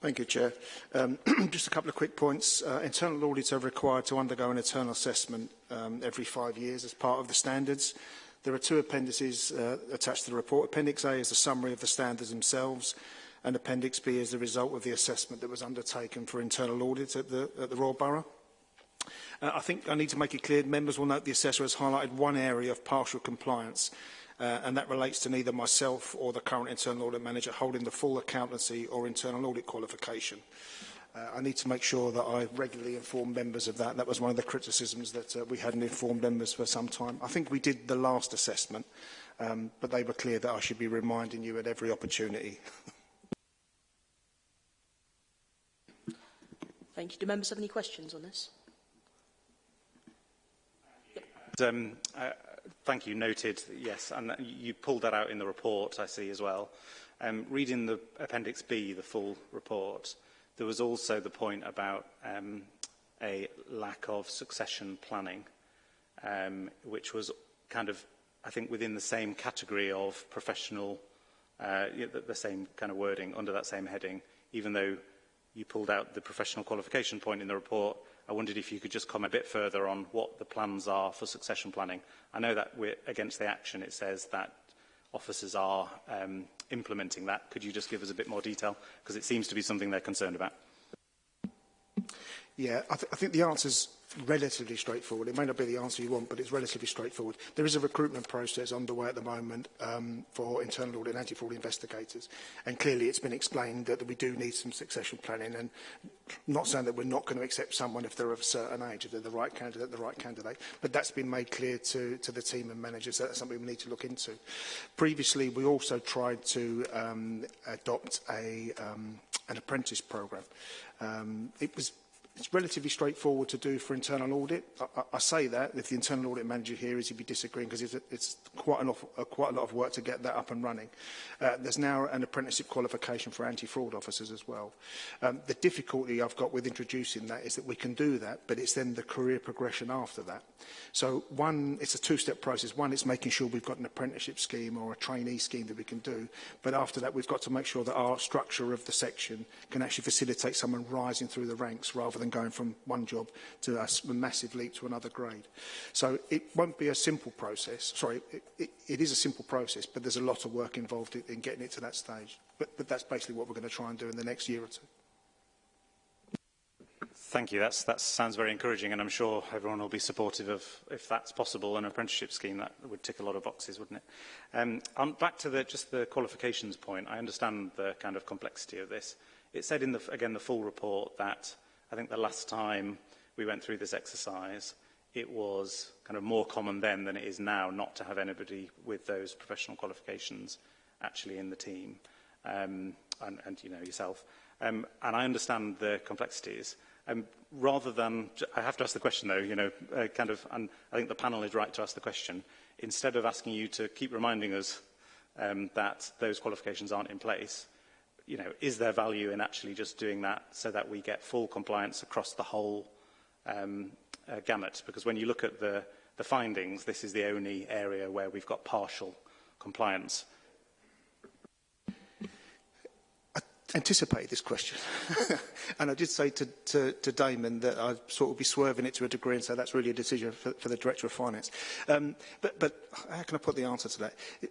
Thank you, Chair. Um, just a couple of quick points. Uh, internal audits are required to undergo an internal assessment um, every five years as part of the standards. There are two appendices uh, attached to the report. Appendix A is a summary of the standards themselves and Appendix B is the result of the assessment that was undertaken for internal audit at the, at the Royal Borough. Uh, I think I need to make it clear, members will note the assessor has highlighted one area of partial compliance uh, and that relates to neither myself or the current internal audit manager holding the full accountancy or internal audit qualification. Uh, I need to make sure that I regularly inform members of that. That was one of the criticisms that uh, we hadn't informed members for some time. I think we did the last assessment, um, but they were clear that I should be reminding you at every opportunity. Thank you. Do members have any questions on this? Um, uh, thank you. Noted. Yes, and you pulled that out in the report, I see, as well. Um, reading the Appendix B, the full report, There was also the point about um, a lack of succession planning, um, which was kind of, I think, within the same category of professional, uh, the, the same kind of wording under that same heading, even though you pulled out the professional qualification point in the report, I wondered if you could just comment a bit further on what the plans are for succession planning. I know that we're against the action. It says that officers are um, implementing that. Could you just give us a bit more detail? Because it seems to be something they're concerned about. Yeah, I, th I think the is relatively straightforward. It may not be the answer you want, but it's relatively straightforward. There is a recruitment process underway at the moment um, for internal audit and anti-fraud investigators. And clearly it's been explained that, we do need some succession planning and not saying that we're not going to accept someone if they're of a certain age, if they're the right candidate, the right candidate. But that's been made clear to, to the team and managers. That's something we need to look into. Previously, we also tried to um, adopt a, um, an apprentice program. Um, it was It's relatively straightforward to do for internal audit. I, I, I say that if the internal audit manager here is, he'd be disagreeing because it's, a, it's quite, an off, a, uh, quite a lot of work to get that up and running. Uh, there's now an apprenticeship qualification for anti-fraud officers as well. Um, the difficulty I've got with introducing that is that we can do that, but it's then the career progression after that. So one, it's a two-step process. One, it's making sure we've got an apprenticeship scheme or a trainee scheme that we can do. But after that, we've got to make sure that our structure of the section can actually facilitate someone rising through the ranks rather than than going from one job to a massive leap to another grade. So it won't be a simple process. Sorry, it, it, it is a simple process, but there's a lot of work involved in getting it to that stage. But, but that's basically what we're going to try and do in the next year or two. Thank you. That's, that sounds very encouraging, and I'm sure everyone will be supportive of, if that's possible, an apprenticeship scheme. That would tick a lot of boxes, wouldn't it? Um, on, back to the, just the qualifications point, I understand the kind of complexity of this. It said in, the, again, the full report that I think the last time we went through this exercise, it was kind of more common then than it is now not to have anybody with those professional qualifications actually in the team, um, and, and you know yourself. Um, and I understand the complexities. Um, rather than, I have to ask the question though, you know, uh, kind of, and I think the panel is right to ask the question. Instead of asking you to keep reminding us um, that those qualifications aren't in place, you know, is there value in actually just doing that so that we get full compliance across the whole um, uh, gamut? Because when you look at the, the findings, this is the only area where we've got partial compliance. anticipate this question. and I did say to, to, to Damon that I'd sort of be swerving it to a degree and so that's really a decision for, for the Director of Finance. Um, but, but how can I put the answer to that? It,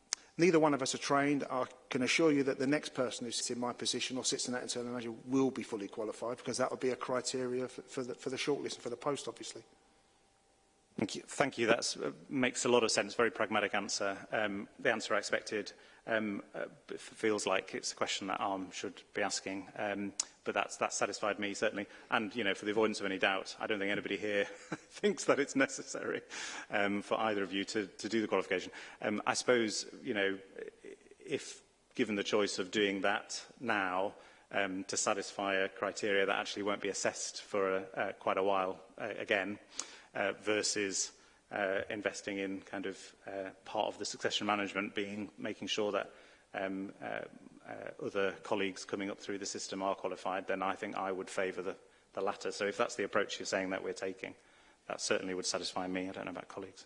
Neither one of us are trained. I can assure you that the next person who sits in my position or sits in that internal manager will be fully qualified because that would be a criteria for, for, the, for the shortlist and for the post, obviously. Thank you. Thank you. That uh, makes a lot of sense. Very pragmatic answer. Um, the answer I expected um, uh, feels like it's a question that ARM should be asking. Um, but that's, that satisfied me, certainly. And, you know, for the avoidance of any doubt, I don't think anybody here thinks that it's necessary um, for either of you to, to do the qualification. Um, I suppose, you know, if given the choice of doing that now, um, to satisfy a criteria that actually won't be assessed for a, uh, quite a while uh, again, uh, versus uh, investing in kind of uh, part of the succession management being making sure that um, uh, uh, other colleagues coming up through the system are qualified, then I think I would favour the, the latter. So if that's the approach you're saying that we're taking, that certainly would satisfy me. I don't know about colleagues.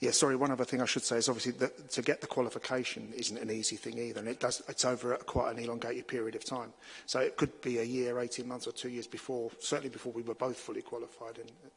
Yeah, sorry, one other thing I should say is obviously that to get the qualification isn't an easy thing either, and it does, it's over a, quite an elongated period of time. So it could be a year, 18 months or two years before, certainly before we were both fully qualified. And,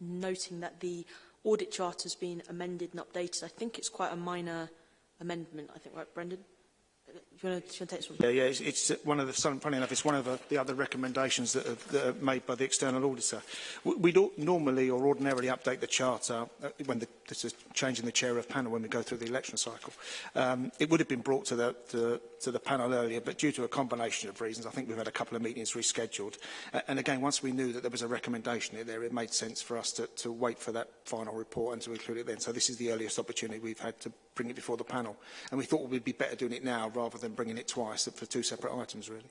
noting that the audit charter has been amended and updated. I think it's quite a minor amendment, I think, right, Brendan? Do you want to, do you want to take Yeah, yeah. It's, it's uh, one of the. Funny enough, it's one of the, uh, the other recommendations that are, that are made by the external auditor. We, don't normally or ordinarily update the charter uh, when the, this is changing the chair of panel when we go through the election cycle. Um, it would have been brought to the, to, to the panel earlier, but due to a combination of reasons, I think we've had a couple of meetings rescheduled. and again, once we knew that there was a recommendation in there, it made sense for us to, to wait for that final report and to include it then. So this is the earliest opportunity we've had to bring it before the panel. And we thought well, we'd be better doing it now rather than bringing it twice for two separate items, really.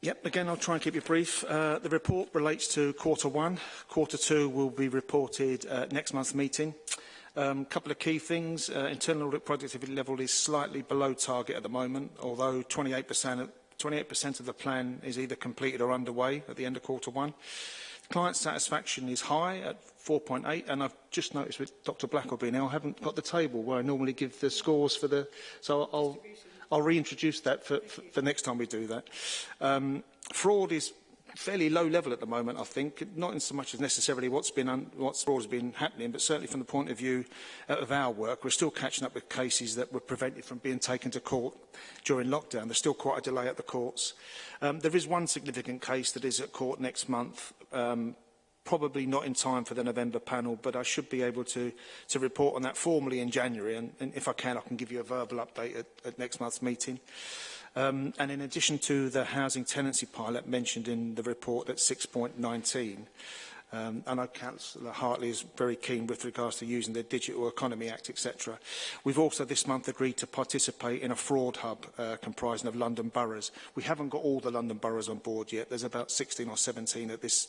Yep, again, I'll try and keep you brief. Uh, the report relates to quarter one. Quarter two will be reported uh, next month's meeting. A um, couple of key things. Uh, internal audit productivity level is slightly below target at the moment, although 28% of, 28% of the plan is either completed or underway at the end of quarter one. Client satisfaction is high at 4.8, and I've just noticed with Dr. Blackleby now, I haven't got the table where I normally give the scores for the... So I'll... Distribution. I'll reintroduce that for, for, for next time we do that. Um, fraud is fairly low level at the moment, I think, not in so much as necessarily what's been un what's has been happening, but certainly from the point of view uh, of our work, we're still catching up with cases that were prevented from being taken to court during lockdown. There's still quite a delay at the courts. Um, there is one significant case that is at court next month, um, probably not in time for the November panel, but I should be able to, to report on that formally in January. And, and if I can, I can give you a verbal update at, at next month's meeting. Um, and in addition to the housing tenancy pilot mentioned in the report at 6.19, Um, and I know Councillor Hartley is very keen with regards to using the Digital Economy Act, etc. We've also this month agreed to participate in a fraud hub uh, comprising of London boroughs. We haven't got all the London boroughs on board yet. There's about 16 or 17 at this,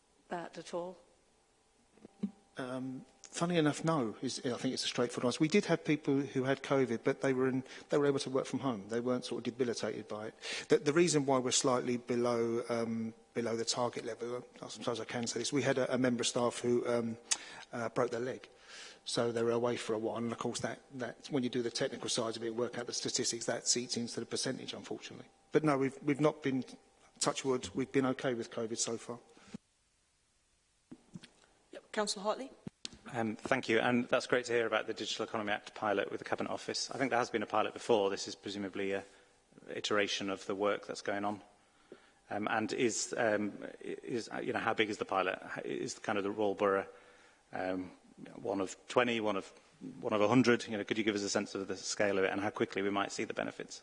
that at all? Um, funny enough, no. Is, I think it's a straightforward answer. We did have people who had COVID, but they were, in, they were able to work from home. They weren't sort of debilitated by it. The, the reason why we're slightly below um, below the target level, sometimes I can say this, we had a, a member of staff who um, uh, broke their leg. So they were away for a while, and of course, that, that, when you do the technical side of it, work out the statistics, that seats into the percentage, unfortunately. But no, we've, we've not been, touch wood, we've been okay with COVID so far. Yep, Councillor Hartley. Um, thank you, and that's great to hear about the Digital Economy Act pilot with the Cabinet Office. I think there has been a pilot before. This is presumably a iteration of the work that's going on. Um, and is, um, is, uh, you know, how big is the pilot? Is kind of the rural borough um, one of 20, one of one of 100? You know, could you give us a sense of the scale of it and how quickly we might see the benefits?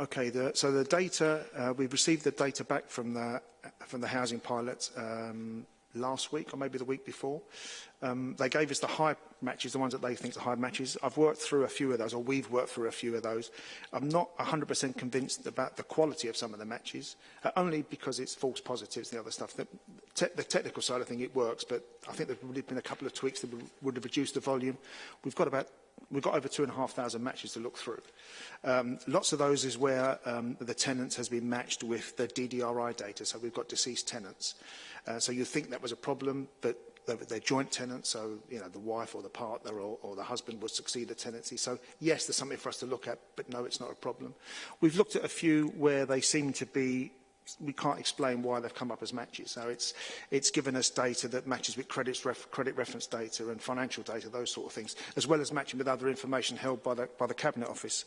Okay, the, so the data, uh, we've received the data back from the, from the housing pilot um, last week or maybe the week before. Um, they gave us the high matches, the ones that they think are high matches. I've worked through a few of those, or we've worked through a few of those. I'm not 100% convinced about the quality of some of the matches, uh, only because it's false positives and the other stuff. The, te the technical side, I think it works, but I think there would have been a couple of tweaks that would have reduced the volume. We've got about we've got over 2,500 matches to look through. Um, lots of those is where um, the tenants has been matched with the DDRI data, so we've got deceased tenants. Uh, so you think that was a problem, but they're joint tenants, so you know the wife or the partner or, or the husband would succeed the tenancy. So yes, there's something for us to look at, but no, it's not a problem. We've looked at a few where they seem to be we can't explain why they've come up as matches. So it's, it's given us data that matches with credits ref, credit reference data and financial data, those sort of things, as well as matching with other information held by the, by the Cabinet Office.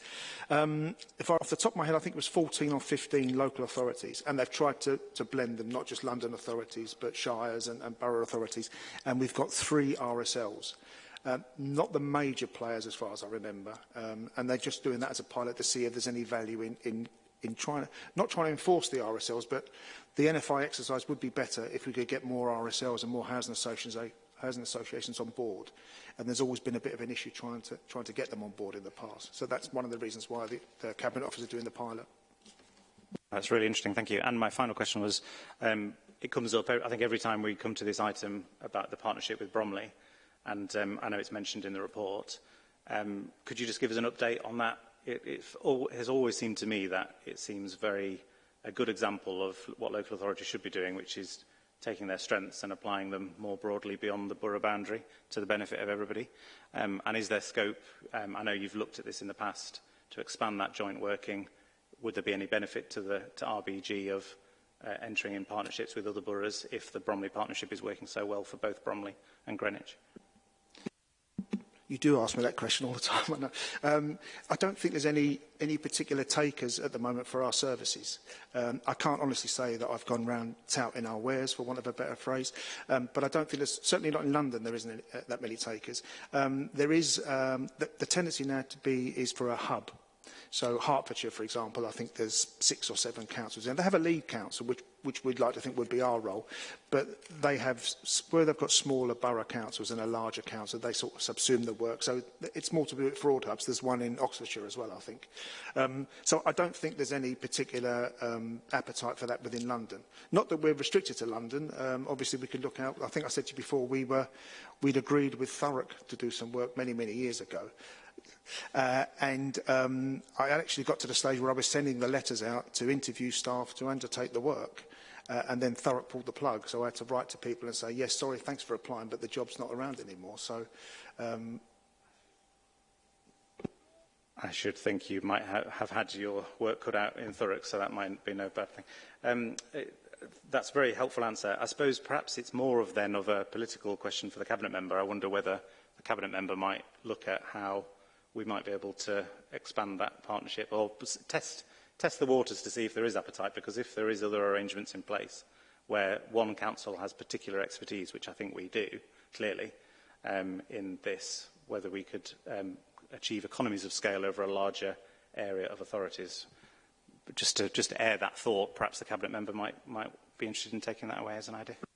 Um, if I, off the top of my head, I think it was 14 or 15 local authorities, and they've tried to, to blend them, not just London authorities, but shires and, and borough authorities. And we've got three RSLs. Um, uh, not the major players as far as I remember. Um, and they're just doing that as a pilot to see if there's any value in, in in trying, not trying to enforce the RSLs, but the NFI exercise would be better if we could get more RSLs and more housing associations, housing associations on board. And there's always been a bit of an issue trying to, trying to get them on board in the past. So that's one of the reasons why the, the Cabinet Office is doing the pilot. That's really interesting, thank you. And my final question was, um, it comes up, I think every time we come to this item about the partnership with Bromley, and um, I know it's mentioned in the report. Um, could you just give us an update on that it, it has always seemed to me that it seems very a good example of what local authorities should be doing, which is taking their strengths and applying them more broadly beyond the borough boundary to the benefit of everybody? Um, and is there scope, um, I know you've looked at this in the past, to expand that joint working? Would there be any benefit to, the, to RBG of uh, entering in partnerships with other boroughs if the Bromley partnership is working so well for both Bromley and Greenwich? you do ask me that question all the time. um, I don't think there's any, any particular takers at the moment for our services. Um, I can't honestly say that I've gone round touting our wares, for want of a better phrase, um, but I don't think there's, certainly not in London, there isn't any, uh, that many takers. Um, there is, um, the, the tendency now to be is for a hub. So Hertfordshire, for example, I think there's six or seven councils. And they have a lead council, which, which we'd like to think would be our role. But they have, where they've got smaller borough councils and a larger council, they sort of subsume the work. So it's more to do with fraud hubs. There's one in Oxfordshire as well, I think. Um, so I don't think there's any particular um, appetite for that within London. Not that we're restricted to London. Um, obviously, we could look out. I think I said to you before, we were, we'd agreed with Thurrock to do some work many, many years ago. Uh, and um, I actually got to the stage where I was sending the letters out to interview staff to undertake the work. Uh, and then Thurrock pulled the plug, so I had to write to people and say, yes, sorry, thanks for applying, but the job's not around anymore. So um, I should think you might ha have had your work cut out in Thurrock, so that might be no bad thing. Um, it, that's a very helpful answer. I suppose perhaps it's more of then of a political question for the Cabinet Member. I wonder whether the Cabinet Member might look at how we might be able to expand that partnership or test, test the waters to see if there is appetite, because if there is other arrangements in place where one council has particular expertise, which I think we do, clearly, um, in this, whether we could um, achieve economies of scale over a larger area of authorities. But just to just to air that thought, perhaps the cabinet member might might be interested in taking that away as an idea.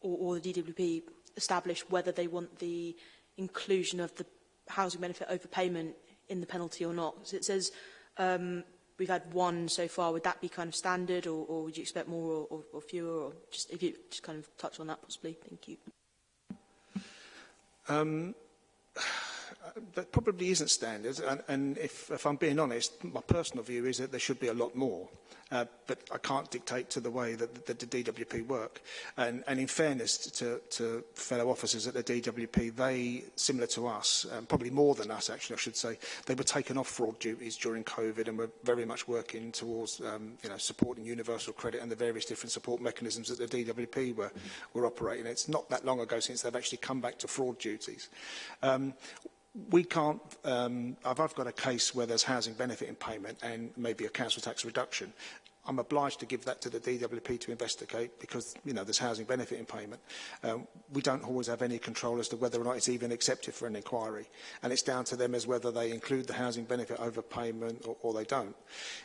or, or the DWP establish whether they want the inclusion of the housing benefit overpayment in the penalty or not. So it says um, we've had one so far. Would that be kind of standard, or, or would you expect more or, or, or fewer? Or just if you just kind of touch on that possibly. Thank you. Um, that probably isn't standard, and, and if, if I'm being honest, my personal view is that there should be a lot more. Uh, but I can't dictate to the way that the, the DWP work. And, and in fairness to, to fellow officers at the DWP, they, similar to us, um, probably more than us actually, I should say, they were taken off fraud duties during COVID and were very much working towards um, you know, supporting universal credit and the various different support mechanisms that the DWP were, were operating. It's not that long ago since they've actually come back to fraud duties. Um, we can't, um, I've, I've got a case where there's housing benefit payment and maybe a council tax reduction. I'm obliged to give that to the DWP to investigate because, you know, there's housing benefit in payment. Um, we don't always have any control as to whether or not it's even accepted for an inquiry. And it's down to them as whether they include the housing benefit overpayment or, or they don't.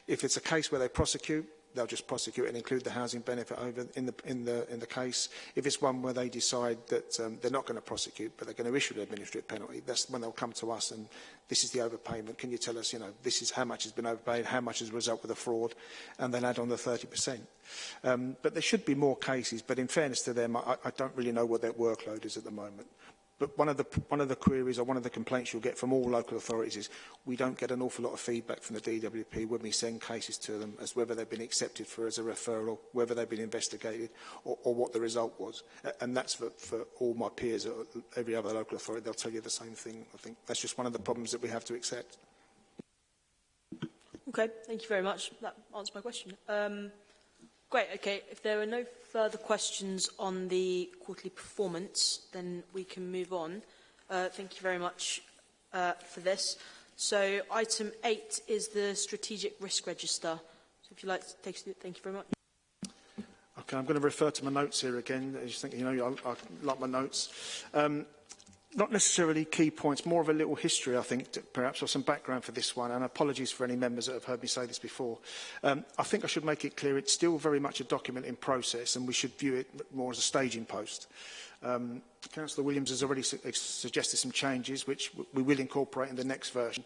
If it's a case where they prosecute, they'll just prosecute and include the housing benefit over in the in the in the case. If it's one where they decide that um, they're not going to prosecute, but they're going to issue an administrative penalty, that's when they'll come to us and this is the overpayment. Can you tell us, you know, this is how much has been overpaid, how much is a result of the fraud, and then add on the 30%. Um, but there should be more cases. But in fairness to them, I, I don't really know what their workload is at the moment. But one of, the, one of the queries or one of the complaints you'll get from all local authorities is we don't get an awful lot of feedback from the DWP when we send cases to them as whether they've been accepted for as a referral, whether they've been investigated or, or what the result was. And that's for, for all my peers at every other local authority. They'll tell you the same thing, I think. That's just one of the problems that we have to accept. Okay, thank you very much. That answers my question. Um, Great, okay. If there are no further questions on the quarterly performance, then we can move on. Uh, thank you very much uh, for this. So item eight is the strategic risk register. So if you'd like to take it, thank you very much. Okay, I'm going to refer to my notes here again. As you think, you know, I, I like my notes. Um, not necessarily key points, more of a little history, I think, to, perhaps, or some background for this one, and apologies for any members that have heard me say this before. Um, I think I should make it clear it's still very much a document in process, and we should view it more as a staging post. Um, Councillor Williams has already su suggested some changes, which we will incorporate in the next version.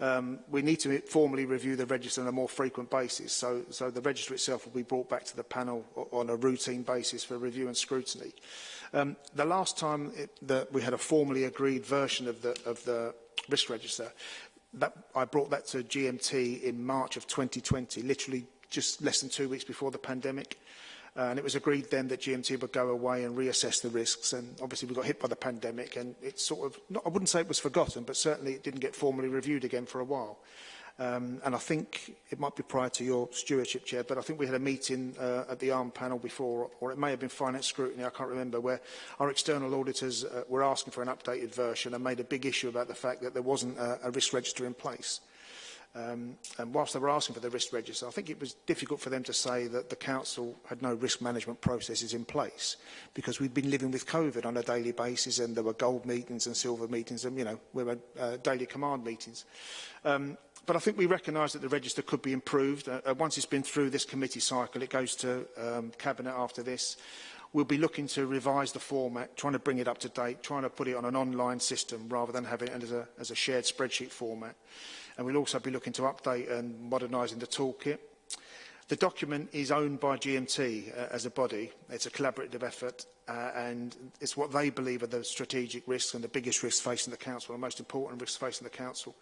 Um, we need to formally review the register on a more frequent basis, so, so the register itself will be brought back to the panel on a routine basis for review and scrutiny. Um, the last time it, that we had a formally agreed version of the, of the risk register, that, I brought that to GMT in March of 2020, literally just less than two weeks before the pandemic and it was agreed then that GMT would go away and reassess the risks. And obviously we got hit by the pandemic and it's sort of, not, I wouldn't say it was forgotten, but certainly it didn't get formally reviewed again for a while. Um, and I think it might be prior to your stewardship chair, but I think we had a meeting uh, at the ARM panel before, or it may have been finance scrutiny, I can't remember, where our external auditors uh, were asking for an updated version and made a big issue about the fact that there wasn't a, a risk register in place. Um, and whilst they were asking for the risk register, I think it was difficult for them to say that the council had no risk management processes in place because we'd been living with COVID on a daily basis and there were gold meetings and silver meetings and, you know, we were uh, daily command meetings. Um, but I think we recognise that the register could be improved. Uh, uh, once it's been through this committee cycle, it goes to um, Cabinet after this we'll be looking to revise the format, trying to bring it up to date, trying to put it on an online system rather than having it as a, as a shared spreadsheet format. And we'll also be looking to update and modernising the toolkit. The document is owned by GMT uh, as a body. It's a collaborative effort uh, and it's what they believe are the strategic risks and the biggest risks facing the council, and the most important risks facing the council.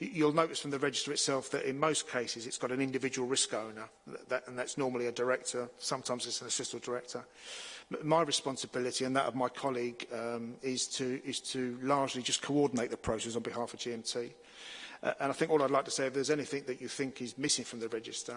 You'll notice from the register itself that in most cases it's got an individual risk owner, that, and that's normally a director, sometimes it's an assistant director. Uh, my responsibility and that of my colleague um, is, to, is to largely just coordinate the process on behalf of GMT. Uh, and I think all I'd like to say, if there's anything that you think is missing from the register,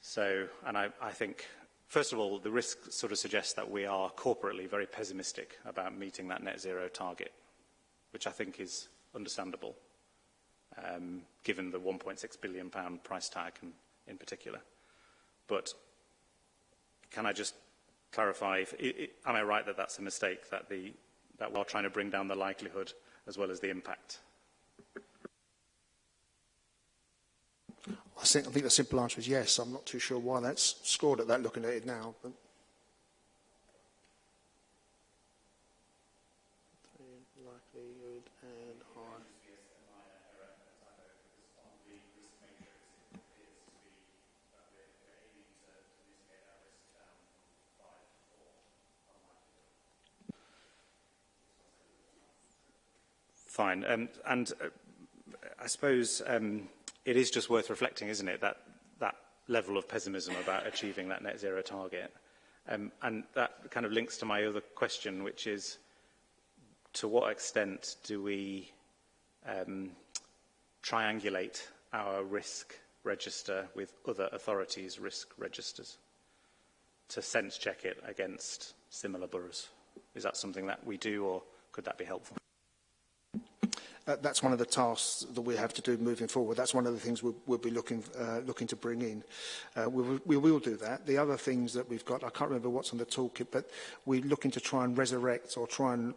So, and I, I think, first of all, the risk sort of suggests that we are corporately very pessimistic about meeting that net zero target, which I think is understandable, um, given the 1.6 billion pound price tag in, in particular. But can I just clarify, if, it, am I right that that's a mistake, that, the, that we are trying to bring down the likelihood as well as the impact? I think, I think the simple answer is yes. I'm not too sure why that's scored at that looking at it now. But. fine. Um, and uh, I suppose um, it is just worth reflecting, isn't it, that, that level of pessimism about achieving that net zero target. Um, and that kind of links to my other question, which is to what extent do we um, triangulate our risk register with other authorities' risk registers to sense check it against similar boroughs? Is that something that we do or could that be helpful? that, that's one of the tasks that we have to do moving forward. That's one of the things we'll, we'll be looking, uh, looking to bring in. Uh, we, we will do that. The other things that we've got, I can't remember what's on the toolkit, but we're looking to try and resurrect or try and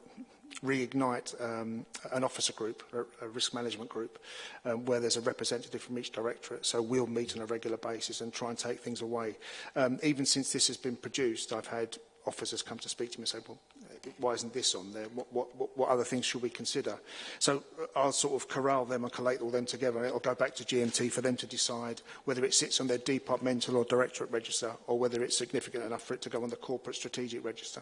reignite um, an officer group, a, a risk management group, um, where there's a representative from each directorate. So we'll meet on a regular basis and try and take things away. Um, even since this has been produced, I've had officers come to speak to me and say, well, why isn't this on there? What, what, what other things should we consider? So uh, I'll sort of corral them and collate all them together. It'll go back to GMT for them to decide whether it sits on their departmental or directorate register or whether it's significant enough for it to go on the corporate strategic register.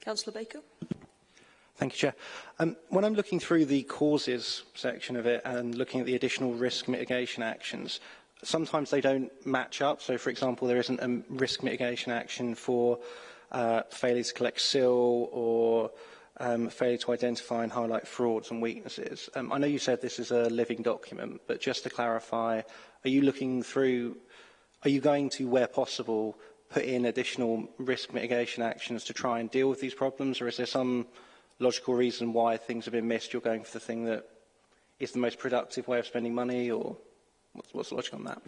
Councillor Baker. Thank you, Chair. Um, when I'm looking through the causes section of it and looking at the additional risk mitigation actions, sometimes they don't match up. So, for example, there isn't a risk mitigation action for uh, failure to collect SIL or um, failure to identify and highlight frauds and weaknesses. Um, I know you said this is a living document, but just to clarify, are you looking through, are you going to, where possible, put in additional risk mitigation actions to try and deal with these problems, or is there some logical reason why things have been missed? You're going for the thing that is the most productive way of spending money, or... What's, what's the logic on that?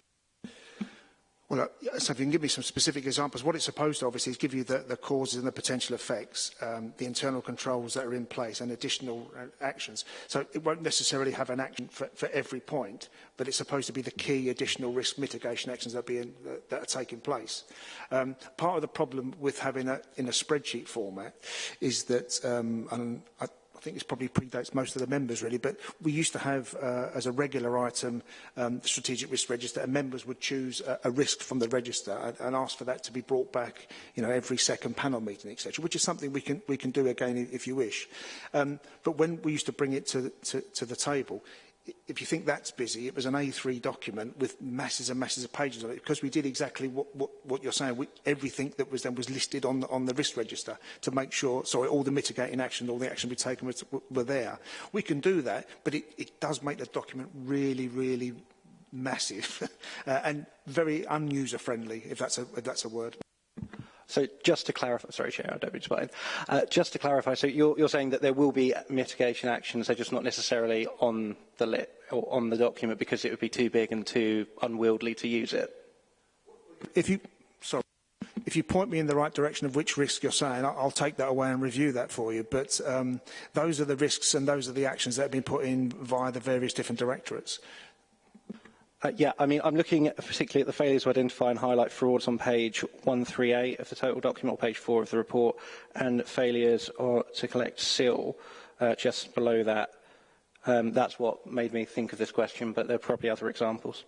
Well, uh, so if you can give me some specific examples, what it's supposed to obviously is give you the, the causes and the potential effects, um, the internal controls that are in place and additional uh, actions. So it won't necessarily have an action for, for every point, but it's supposed to be the key additional risk mitigation actions that, are, being, that are taking place. Um, part of the problem with having it in a spreadsheet format is that, um, and I, I think this probably predates most of the members really, but we used to have uh, as a regular item um, the strategic risk register and members would choose a, a risk from the register and, and ask for that to be brought back you know, every second panel meeting, etc., which is something we can, we can do again if you wish. Um, but when we used to bring it to, to, to the table, if you think that's busy, it was an A3 document with masses and masses of pages on it because we did exactly what, what, what you're saying. We, everything that was done was listed on the, on the risk register to make sure, sorry, all the mitigating action, all the action we taken was, were there. We can do that, but it, it does make the document really, really massive uh, and very unuser friendly, if that's a, if that's a word. So just to clarify, sorry, Chair, I don't mean to uh, Just to clarify, so you're, you're saying that there will be mitigation actions, they're just not necessarily on the lit or on the document because it would be too big and too unwieldy to use it? If you, sorry, if you point me in the right direction of which risk you're saying, I'll take that away and review that for you. But um, those are the risks and those are the actions that have been put in via the various different directorates. Uh, yeah, I mean, I'm looking at, particularly at the failure to identify and highlight frauds on page 138 of the total document, or page 4 of the report, and failures or, to collect SIL uh, just below that. Um, that's what made me think of this question, but there are probably other examples.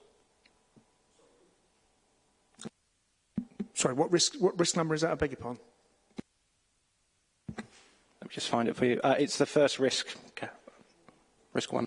Sorry, what risk, what risk number is that? I beg your pardon. Let me just find it for you. Uh, it's the first risk, okay. risk one.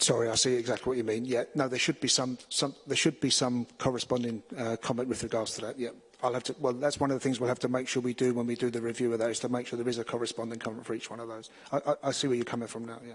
Sorry, I see exactly what you mean. Yeah, no, there should be some, some there should be some corresponding uh, comment with regards to that. Yeah. I'll have to, well, that's one of the things we'll have to make sure we do when we do the review of that, is to make sure there is a corresponding comment for each one of those. I, I, I see where you're coming from now, yeah.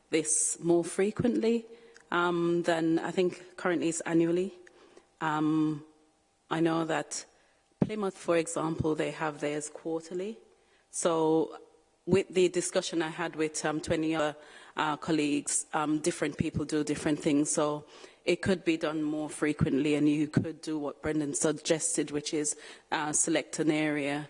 this more frequently um, than I think currently is annually. Um, I know that Plymouth, for example, they have theirs quarterly. So with the discussion I had with um, 20 other uh, colleagues, different people do different things. So it could be done more frequently and you could do what Brendan suggested, which is uh, select an area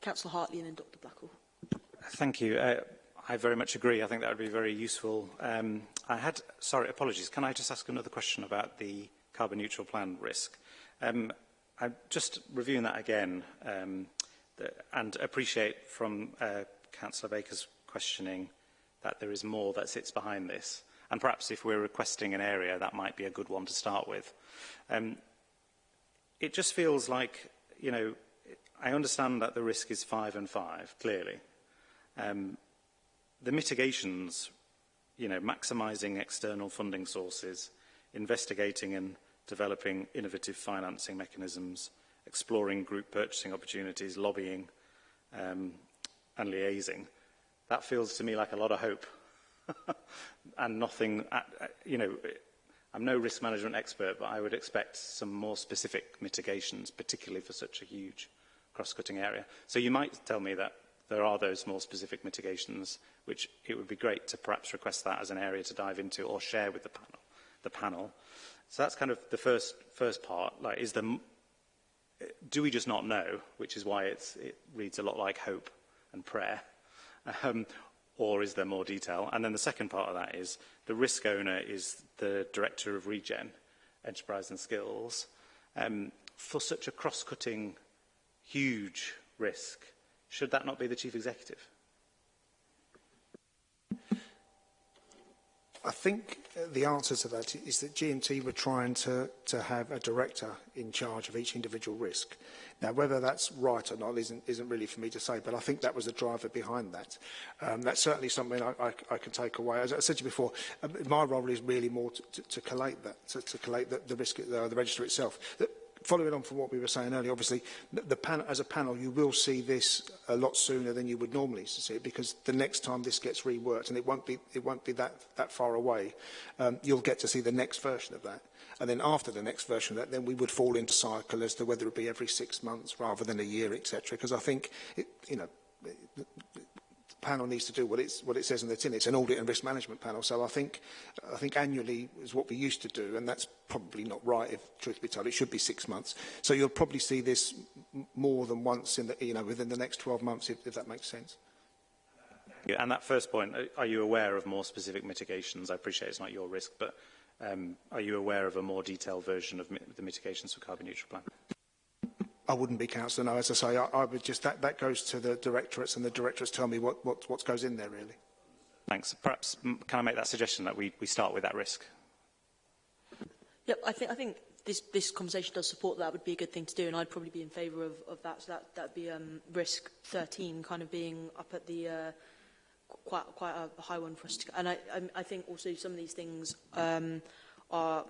Councillor Hartley and then Dr Blackwell. Thank you. Uh, I very much agree. I think that would be very useful. Um, I had, sorry, apologies. Can I just ask another question about the carbon neutral plan risk? Um, I'm just reviewing that again um, the, and appreciate from uh, Councillor Baker's questioning that there is more that sits behind this. And perhaps if we're requesting an area, that might be a good one to start with. Um, it just feels like, you know, I understand that the risk is five and five, clearly. Um, the mitigations, you know, maximizing external funding sources, investigating and developing innovative financing mechanisms, exploring group purchasing opportunities, lobbying um, and liaising. That feels to me like a lot of hope and nothing, uh, uh, you know, I'm no risk management expert, but I would expect some more specific mitigations, particularly for such a huge cross-cutting area. So you might tell me that there are those more specific mitigations which it would be great to perhaps request that as an area to dive into or share with the panel. The panel. So that's kind of the first first part. Like, is the do we just not know? Which is why it's, it reads a lot like hope and prayer. Um, or is there more detail? And then the second part of that is the risk owner is the director of Regen, Enterprise and Skills, um, for such a cross-cutting, huge risk Should that not be the chief executive? I think the answer to that is that GMT were trying to, to have a director in charge of each individual risk. Now, whether that's right or not isn't, isn't really for me to say, but I think that was the driver behind that. Um, that's certainly something I, I, I can take away. As I said to you before, um, my role is really more to, to, to collate that, to, to collate the, the risk, the, uh, the register itself. The, following on from what we were saying earlier, obviously, the pan as a panel, you will see this a lot sooner than you would normally see it because the next time this gets reworked, and it won't be, it won't be that, that far away, um, you'll get to see the next version of that. And then after the next version of that, then we would fall into cycle as to whether it be every six months rather than a year, etc. Because I think, it, you know, panel needs to do what, it's, what it says in the tin. It's an audit and risk management panel. So I think, I think annually is what we used to do, and that's probably not right, if truth be told. It should be six months. So you'll probably see this more than once in the, you know, within the next 12 months, if, if that makes sense. Yeah, and that first point, are you aware of more specific mitigations? I appreciate it's not your risk, but um, are you aware of a more detailed version of the mitigations for carbon neutral plan? I wouldn't be councillor. No, as I say, I, I, would just that that goes to the directorates, and the directorates tell me what what what goes in there really. Thanks. Perhaps can I make that suggestion that we we start with that risk? Yep. I think I think this this conversation does support that. would be a good thing to do, and I'd probably be in favour of, of that. So that that'd be um, risk 13, kind of being up at the. Uh, quite quite a high one for us to and I, I, I think also some of these things um, are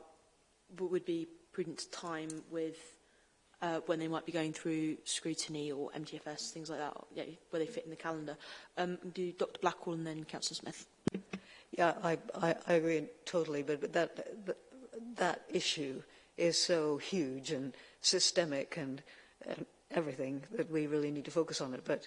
would be prudent time with uh, when they might be going through scrutiny or MTFS, things like that, yeah, where they fit in the calendar. Um, do Dr Blackwell and then Councillor Smith. Yeah, I, I, I agree totally, but, but that, that, that issue is so huge and systemic and, and everything that we really need to focus on it. But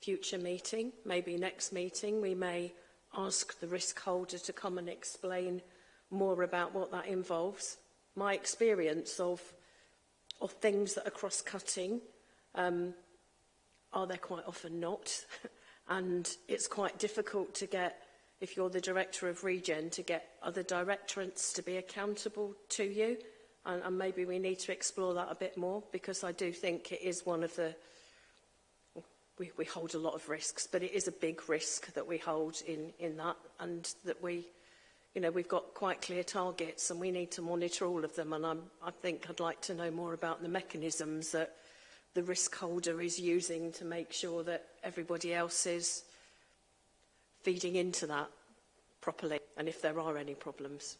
future meeting maybe next meeting we may ask the risk holder to come and explain more about what that involves my experience of of things that are cross-cutting. Um, are there quite often not? and it's quite difficult to get, if you're the director of Regen, to get other directorates to be accountable to you. And, and maybe we need to explore that a bit more because I do think it is one of the we, we hold a lot of risks, but it is a big risk that we hold in, in that and that we you know, we've got quite clear targets and we need to monitor all of them. And I'm, I think I'd like to know more about the mechanisms that the risk holder is using to make sure that everybody else is feeding into that properly and if there are any problems.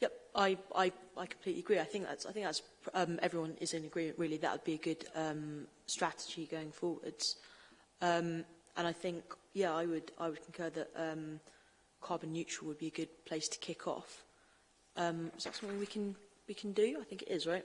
Yep, I, I, I completely agree. I think that's, I think that's um, everyone is in agreement really that would be a good um, strategy going forwards. Um, And I think, yeah, I would, I would concur that um, carbon neutral would be a good place to kick off. Um, is that something we can, we can do? I think it is, right?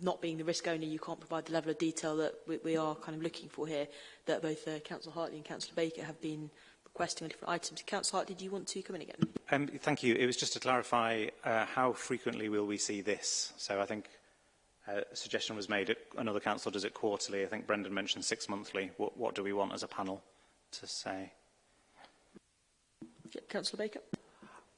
not being the risk owner, you can't provide the level of detail that we, we are kind of looking for here, that both uh, Councillor Hartley and Councillor Baker have been requesting on different items. Councillor Hartley, do you want to come in again? Um, thank you. It was just to clarify uh, how frequently will we see this? So I think uh, a suggestion was made, another council does it quarterly. I think Brendan mentioned six monthly. What, what do we want as a panel to say? Councillor Baker.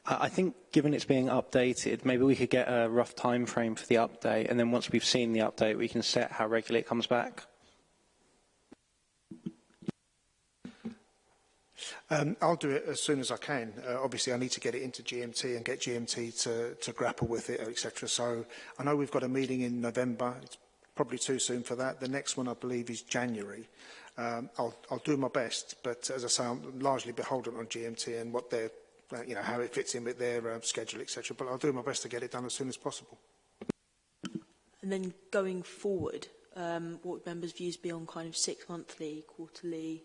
I think given it's being updated, maybe we could get a rough time frame for the update, and then once we've seen the update, we can set how regularly it comes back. Um, I'll do it as soon as I can. Uh, obviously, I need to get it into GMT and get GMT to, to grapple with it, etc. So I know we've got a meeting in November. It's probably too soon for that. The next one, I believe, is January. Um, I'll, I'll do my best, but as I say, I'm largely beholden on GMT and what their, uh, you know, how it fits in with their uh, schedule, etc. But I'll do my best to get it done as soon as possible. And then going forward, um, what would members' views be on kind of six monthly, quarterly?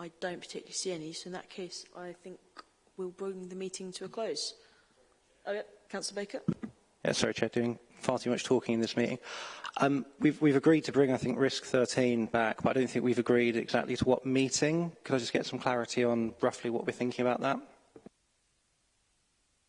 I don't particularly see any, so in that case, I think we'll bring the meeting to a close. Oh, yeah, Councillor Baker. Yeah, sorry, Chair. Doing far too much talking in this meeting. Um, we've, we've agreed to bring, I think, Risk 13 back, but I don't think we've agreed exactly to what meeting. Could I just get some clarity on roughly what we're thinking about that?